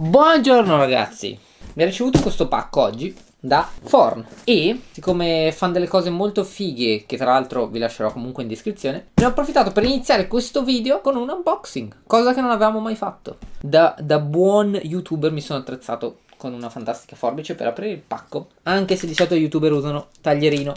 Buongiorno ragazzi, mi ha ricevuto questo pacco oggi da Forn. E siccome fanno delle cose molto fighe che tra l'altro vi lascerò comunque in descrizione ne ho approfittato per iniziare questo video con un unboxing cosa che non avevamo mai fatto. Da, da buon youtuber mi sono attrezzato con una fantastica forbice per aprire il pacco anche se di solito gli youtuber usano taglierino.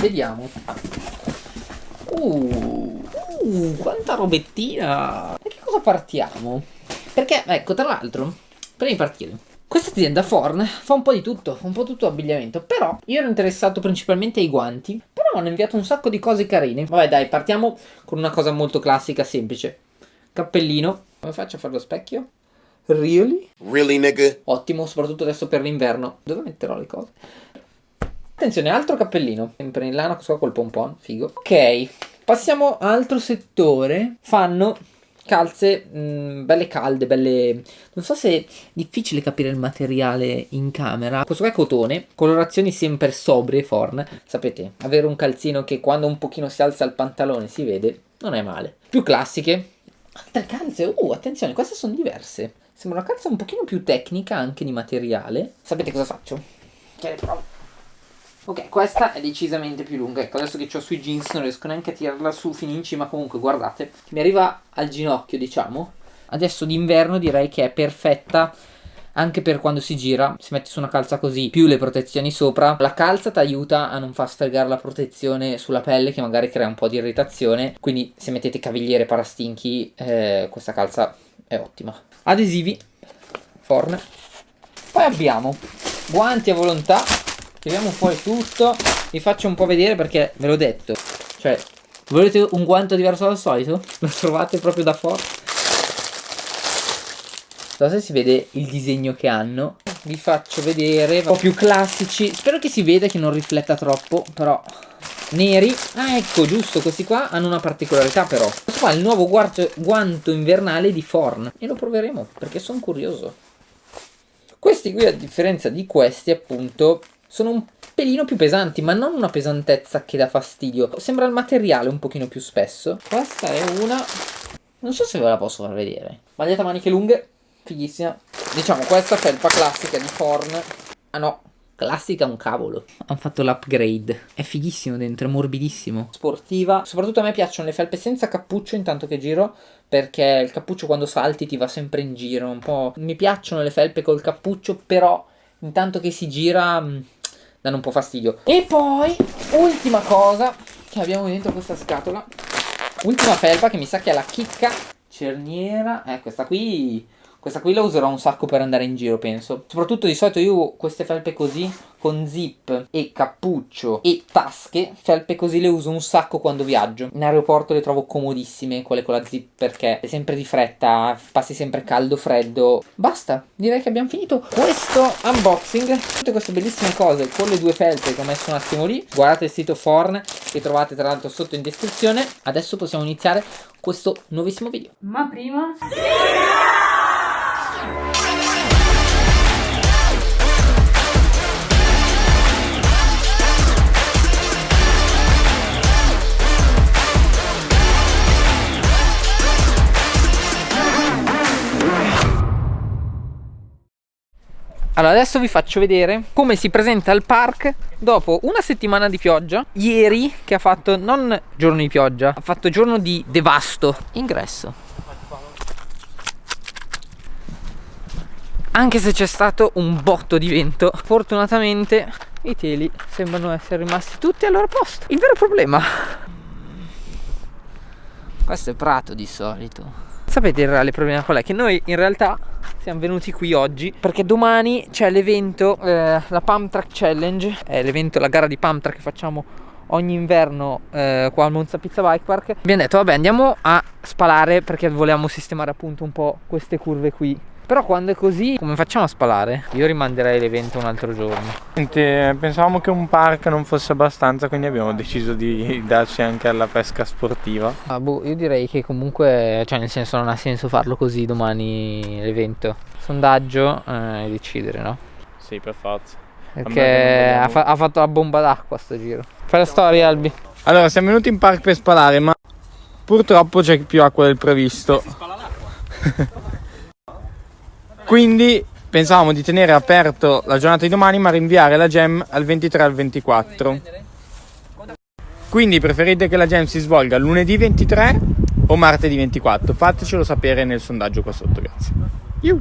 Vediamo. Uh, uh quanta robettina cosa partiamo? perché ecco tra l'altro prima di partire questa azienda Forn fa un po' di tutto, un po' tutto abbigliamento, però io ero interessato principalmente ai guanti, però mi hanno inviato un sacco di cose carine. Vabbè dai, partiamo con una cosa molto classica, semplice. Cappellino, come faccio a fare lo specchio? Really? Really, nigga? Ottimo, soprattutto adesso per l'inverno. Dove metterò le cose? Attenzione, altro cappellino. Sempre in lana, questo qua col pompon, figo. Ok, passiamo a altro settore. Fanno calze mh, mm, belle calde, belle... Non so se è difficile capire il materiale in camera. Questo qua è cotone, colorazioni sempre sobrie, forn. Sapete, avere un calzino che quando un pochino si alza il pantalone si vede, non è male. Più classiche. Altre calze, uh, attenzione, queste sono diverse. Sembra una calza un pochino più tecnica anche di materiale. Sapete cosa faccio? Che le provo. Ok, questa è decisamente più lunga. Ecco, adesso che ho sui jeans non riesco neanche a tirarla su fino in cima. Comunque, guardate, mi arriva al ginocchio, diciamo. Adesso d'inverno direi che è perfetta anche per quando si gira, si mette su una calza così, più le protezioni sopra, la calza ti aiuta a non far sfregare la protezione sulla pelle che magari crea un po' di irritazione, quindi se mettete cavigliere parastinchi eh, questa calza è ottima. Adesivi, forn. Poi abbiamo guanti a volontà Tiriamo fuori tutto. Vi faccio un po' vedere perché ve l'ho detto. Cioè, volete un guanto diverso dal solito? Lo trovate proprio da fuori. Non so se si vede il disegno che hanno. Vi faccio vedere un po' più classici. Spero che si veda che non rifletta troppo, però neri. Ah, ecco, giusto, questi qua hanno una particolarità però. Questo qua è il nuovo guanto, invernale di Forn e lo proveremo perché sono curioso. Questi qui, a differenza di questi, appunto, sono un pelino più pesanti, ma non una pesantezza che dà fastidio. Sembra il materiale un pochino più spesso. Questa è una... Non so se ve la posso far vedere. Maglietta maniche lunghe, fighissima. Diciamo, questa felpa classica di Forn. Ah no, classica un cavolo. Hanno fatto l'upgrade. È fighissimo dentro, è morbidissimo. Sportiva. Soprattutto a me piacciono le felpe senza cappuccio intanto che giro. Perché il cappuccio quando salti ti va sempre in giro. Un po'... Mi piacciono le felpe col cappuccio, però intanto che si gira mm, danno un po' fastidio. E poi, ultima cosa che abbiamo dentro questa scatola. Ultima felpa che mi sa che è la chicca cerniera. Eh, questa qui questa qui la userò un sacco per andare in giro, penso. Soprattutto di solito io queste felpe così, con zip e cappuccio e tasche, felpe così le uso un sacco quando viaggio. In aeroporto le trovo comodissime, quelle con la zip, perché è sempre di fretta, passi sempre caldo, freddo. Basta, direi che abbiamo finito questo unboxing. Tutte queste bellissime cose con le due felpe che ho messo un attimo lì. Guardate il sito Forn, che trovate tra l'altro sotto in descrizione. Adesso possiamo iniziare questo nuovissimo video. Ma prima... Allora adesso vi faccio vedere come si presenta il park dopo una settimana di pioggia. Ieri che ha fatto non giorno di pioggia Ha fatto giorno di devasto. Ingresso. Anche se c'è stato un botto di vento Fortunatamente i teli sembrano essere rimasti tutti al loro posto. Il vero problema. Questo è prato di solito Sapete il reale problema qual è? Che noi in realtà siamo venuti qui oggi perché domani c'è l'evento, eh, la Pump Track Challenge, è l'evento, la gara di Pump Track che facciamo ogni inverno eh, qua al Monza Pizza Bike Park. Abbiamo detto vabbè andiamo a spalare perché volevamo sistemare appunto un po' queste curve qui però quando è così, come facciamo a spalare? Io rimanderei l'evento un altro giorno. Senti, pensavamo che un park non fosse abbastanza, quindi abbiamo deciso di darci anche alla pesca sportiva. Ah, boh, io direi che comunque, cioè nel senso non ha senso farlo così domani l'evento. Sondaggio eh, e decidere, no? Sì, per forza. Perché ha, fa ha, fatto la bomba d'acqua sto giro. Fai la storia, Albi. Allora, siamo venuti in park per spalare, ma purtroppo c'è più acqua del previsto. Si spala l'acqua. Quindi pensavamo di tenere aperto la giornata di domani ma rinviare la jam al 23 al 24. Quindi preferite che la jam si svolga lunedì 23 o martedì 24? Fatecelo sapere nel sondaggio qua sotto, grazie. Iu.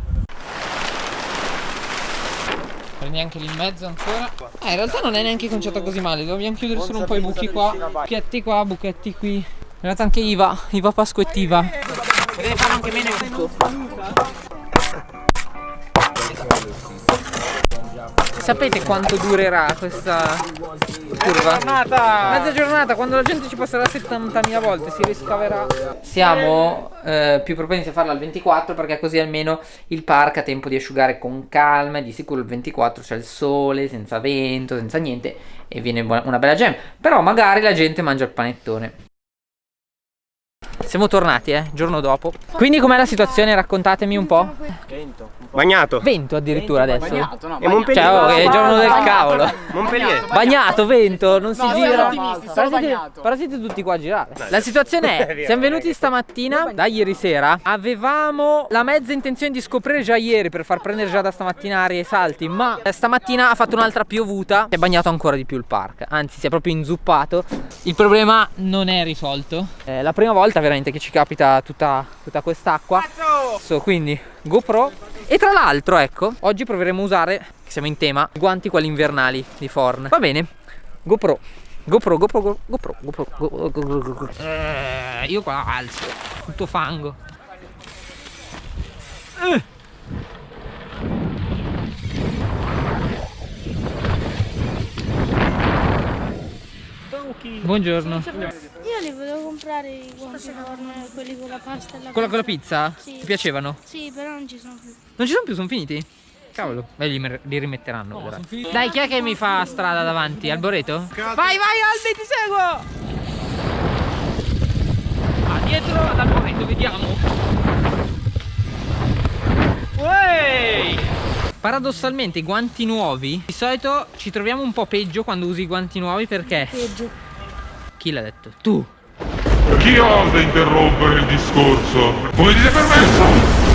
Prendi anche lì in mezzo ancora. Eh, in realtà non è neanche conciata così male. Dobbiamo chiudere solo un po' i buchi qua. Buchetti qua, buchetti qui. In realtà anche Iva, Iva Pasquettiva. Potete fare anche meno buco. Sapete quanto durerà questa curva? Giornata! Mezza giornata, quando la gente ci passerà 70.000 volte, si riscaverà. Siamo eh, più propensi a farla al 24 perché così almeno il park ha tempo di asciugare con calma e di sicuro il 24 c'è il sole, senza vento, senza niente e viene una bella jam. Però magari la gente mangia il panettone. Siamo tornati, eh, giorno dopo. Quindi com'è la situazione? Raccontatemi un po'. Vento. Bagnato. Vento addirittura adesso. Bagnato, no. Montpellier. Cioè, oh, è il giorno del cavolo. Montpellier. Bagnato, vento, non si No, gira. Però siete, bagnato. però siete tutti qua a girare. La situazione è, siamo venuti stamattina, da ieri sera, avevamo la mezza intenzione di scoprire già ieri per far prendere già da stamattina aria e salti, ma eh, stamattina ha fatto un'altra piovuta, si è bagnato ancora di più il park, anzi si è proprio inzuppato. Il problema non è risolto. È la prima volta veramente che ci capita tutta, tutta quest'acqua. So, quindi GoPro. E tra l'altro ecco oggi proveremo a usare che siamo in tema i guanti quelli invernali di Forn. Va bene GoPro GoPro GoPro Go- GoPro GoPro Go- Go- Go- Go- Go- Eh, io qua alzo tutto fango. Eh. Buongiorno Io li volevo comprare i guanti forno, quelli con la pasta e la Con la, con la pizza? Sì. Ti piacevano? Sì, però non ci sono più. Non ci sono più, sono finiti? Cavolo, beh, li, li rimetteranno. vedrai. Dai, chi è che mi fa strada davanti? Alboreto? Vai, vai, Albi, ti seguo! Ah, dietro ad Alboreto, vediamo. Wey! Paradossalmente i guanti nuovi Di solito ci troviamo un po' peggio quando usi i guanti nuovi perché Peggio. Chi l'ha detto? Tu Chi osa interrompere il discorso? Come dite permesso?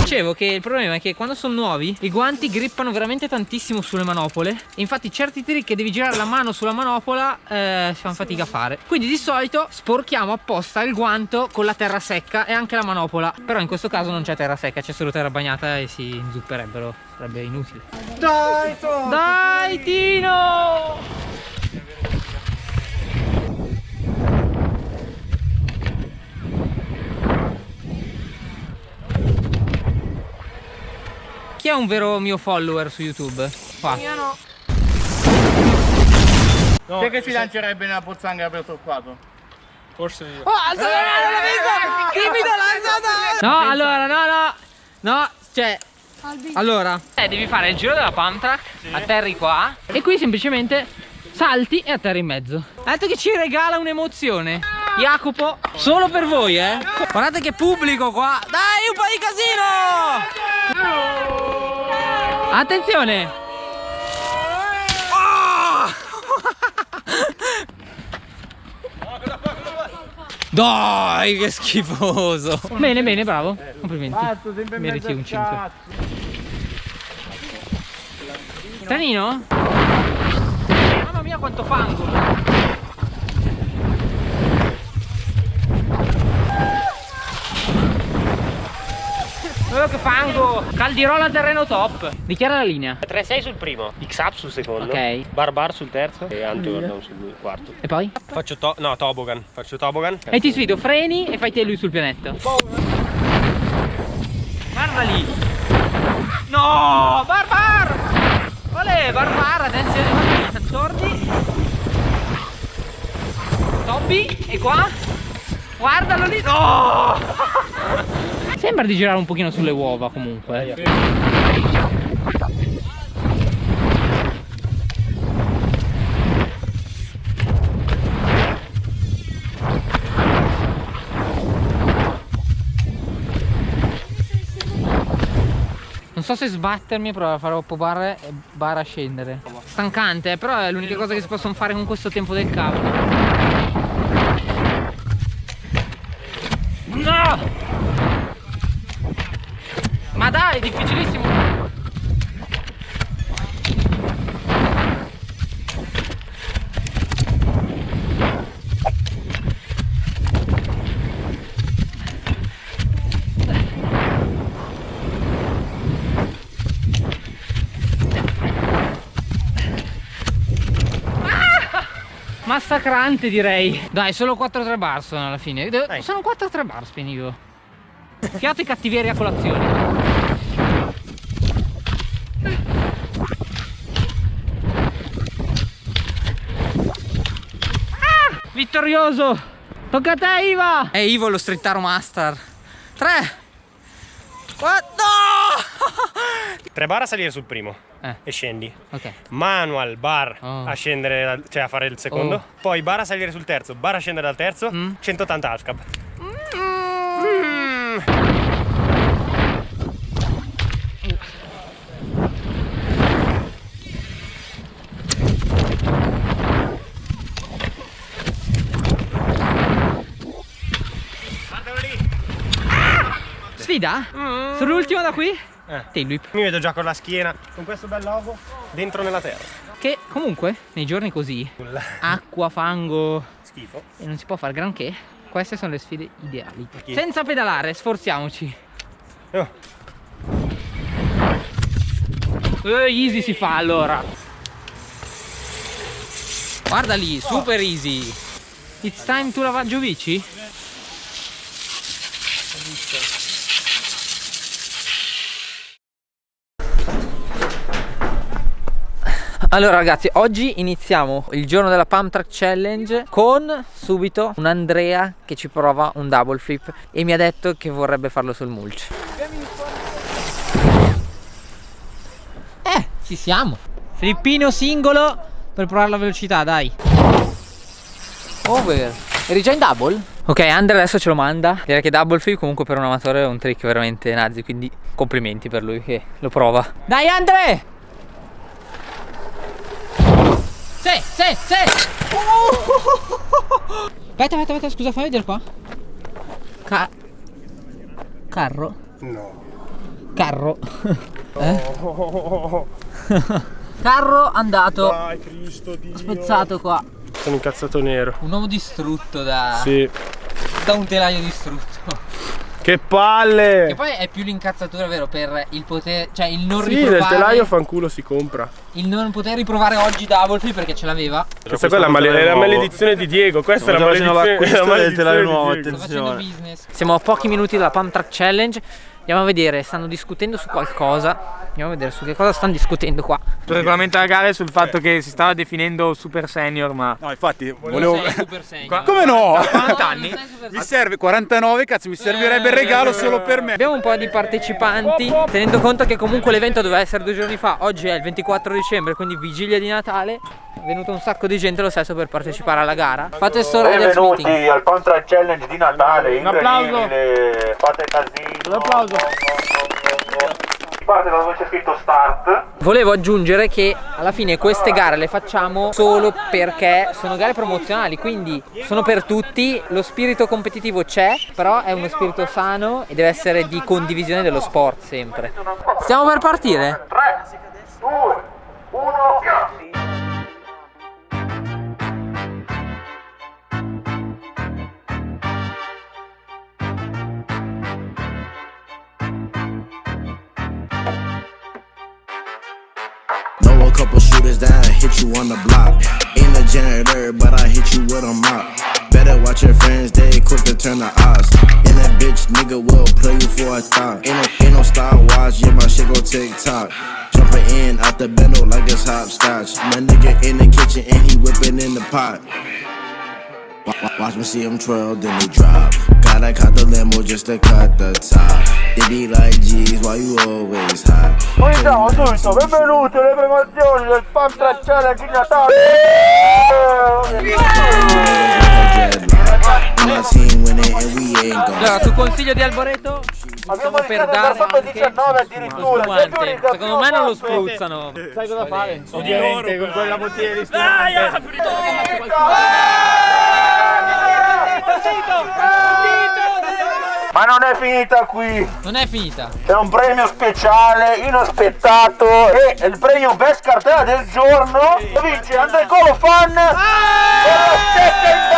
Dicevo che il problema è che quando sono nuovi i guanti grippano veramente tantissimo sulle manopole infatti certi trick che devi girare la mano sulla manopola eh, si fanno fatica a fare quindi di solito sporchiamo apposta il guanto con la terra secca e anche la manopola però in questo caso non c'è terra secca c'è solo terra bagnata e si inzupperebbero sarebbe inutile Dai, Tom! dai Tino Chi è un vero mio follower su YouTube? Qua. Chi è che si lancerebbe nella pozzanghera per toccato? Forse io. Oh, alza la mano, l'ho visto! Timido, l'ha alzata! No, allora, no, no. No, cioè. Allora. Eh, devi fare il giro della pump track, atterri qua e qui semplicemente salti e atterri in mezzo. Ha detto che ci regala un'emozione. Jacopo, solo per voi, eh. Guardate che pubblico qua. Dai, un po' di casino! Attenzione! Dai, che schifoso! Bene, bene, bravo. Complimenti. Meriti un 5. Tanino? Mamma mia quanto fango! Oh, che fango! Caldirola terreno top! Dichiara la linea. 3-6 sul primo, X-Up sul secondo, Ok. Barbar sul terzo e Antigordon sul quarto. E poi? Faccio to no, tobogan, faccio tobogan. E ti sfido, freni e fai te lui sul pianetto. Guarda lì! No! Barbar! Olè, Barbar, attenzione, attorni. Toby, e qua? Guardalo lì! No! Sembra di girare un pochino sulle uova comunque. Non so se sbattermi, però farò popare e bara a scendere. Stancante, eh, però è l'unica cosa che si possono fare con questo tempo del cavolo. No! Ma dai, è difficilissimo. Massacrante direi. Dai solo 4-3 bar sono alla fine. Dai. Sono 4-3 bar spenivo Fiato e cattiveria a colazione. Ah, Vittorioso! Tocca a te Iva! È Ivo lo strettaro master. 3 4 Tre bar a salire sul primo Eh. e scendi. Ok Manual bar Oh. a scendere, cioè a fare il secondo. Oh. Poi bar a salire sul terzo, bar a scendere dal terzo, Mm. 180 half cab. Guardalo lì. Sfida? Sull'ultimo da qui? Eh. Tail whip Mi vedo già con la schiena, con questo bel logo, dentro nella terra. Che comunque nei giorni così Acqua, fango Schifo. E non si può fare granché Queste sono le sfide ideali Perché? Senza pedalare, sforziamoci Oh. Eh, Easy si fa allora Guarda lì, super easy It's time to lavaggio bici? Allora ragazzi, oggi iniziamo il giorno della Pump Track Challenge con subito un Andrea che ci prova un double flip e mi ha detto che vorrebbe farlo sul mulch. Eh, ci siamo. Flippino singolo per provare la velocità, dai. Over. Eri già in double? Ok, Andre adesso ce lo manda. Direi che double flip comunque per un amatore è un trick veramente nazi, quindi complimenti per lui che lo prova. Dai Andre! Sì, sì, sì! Aspetta, aspetta, aspetta, scusa, fammi vedere qua. Ca- Carro? No. Carro. Eh? Carro andato. Dai, Cristo Dio. Spezzato qua. Sono incazzato nero. Un uomo distrutto da, Sì. da un telaio distrutto. Che palle! Che poi è più l'incazzatura, vero, per il poter, cioè il non Sì, del riprovare. telaio fanculo si compra. Il non poter riprovare oggi double flip perché ce l'aveva. Questa la, male- è la maledizione di Diego. Questa è la maledizione, è la maledizione di Diego. Sto facendo business. Siamo a pochi minuti dalla Pump Track Challenge. Andiamo a vedere, stanno discutendo su qualcosa. Andiamo a vedere su che cosa stanno discutendo qua. Il regolamento della gara è sul fatto che si stava definendo super senior, ma No, infatti, volevo... sei super senior. Come no? quant'anni? Non sei super Mi serve 49, cazzo, mi servirebbe il regalo solo per me. Abbiamo un po' di partecipanti, tenendo conto che comunque l'evento doveva essere due giorni fa, oggi è il 24 dicembre, quindi vigilia di Natale. È venuto un sacco di gente lo stesso per partecipare alla gara. Fate storia del Benvenuti al Contra Challenge di Natale, Un applauso. fate casino. Un applauso. Parte da dove c'è scritto start. Volevo aggiungere che alla fine queste gare le facciamo solo perché sono gare promozionali, quindi sono per tutti, lo spirito competitivo c'è, però è uno spirito sano e deve essere di condivisione dello sport sempre. Stiamo per partire? 3, 2, 1, on the block. Ain't a janitor, but I hit you with a mop. Better watch your friends, they quick to turn the odds. And that bitch nigga will play you for a thought. Ain't no, ain't no Star Wars, yeah, my shit go TikTok. Jumping in out the bendo like it's hopscotch. My nigga in the kitchen and he whipping in the pot. Wa- wa- Watch me see him twirl, then he drop. Gotta cut the limo just to cut the top. They be like, geez, why you always hot? Buongiorno tutto, benvenuti alle promozioni del and we ain't gonna Allora, su consiglio di Alboreto, Abbiamo per dare anche 19 addirittura. spumante. Secondo me non lo spruzzano. sai cosa fare? Ovviamente con quella bottiglia di spumante. Ma non è finita qui. Non è finita. C'è un premio speciale, inaspettato e il premio Best Cartella del giorno lo vince André Colo Fan con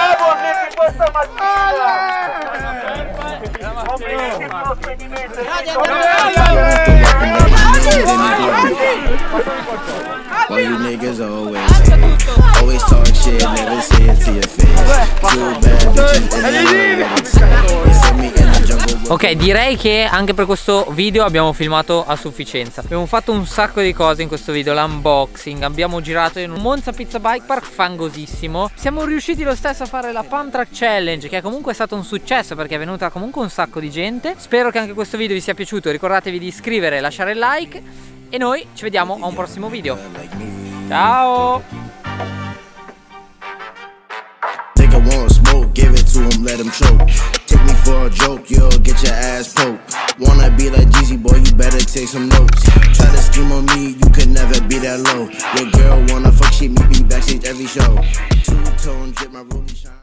Ok, direi che anche per questo video abbiamo filmato a sufficienza. Abbiamo fatto un sacco di cose in questo video, l'unboxing, abbiamo girato in un Monza Pizza Bike Park fangosissimo. Siamo riusciti lo stesso a fare la Pump Track Challenge, che è comunque stato un successo perché è venuta comunque un sacco di gente. Spero che anche questo video vi sia piaciuto, ricordatevi di iscrivere e lasciare il like. E noi ci vediamo a un prossimo video. Ciao! Give it to him, let him choke. Take me for a joke, you'll get your ass poked. Wanna be like Jeezy, boy, you better take some notes. Try to scheme on me, you could never be that low. Your girl wanna fuck shit, me be backstage every show. Two tone drip, my ruby shine.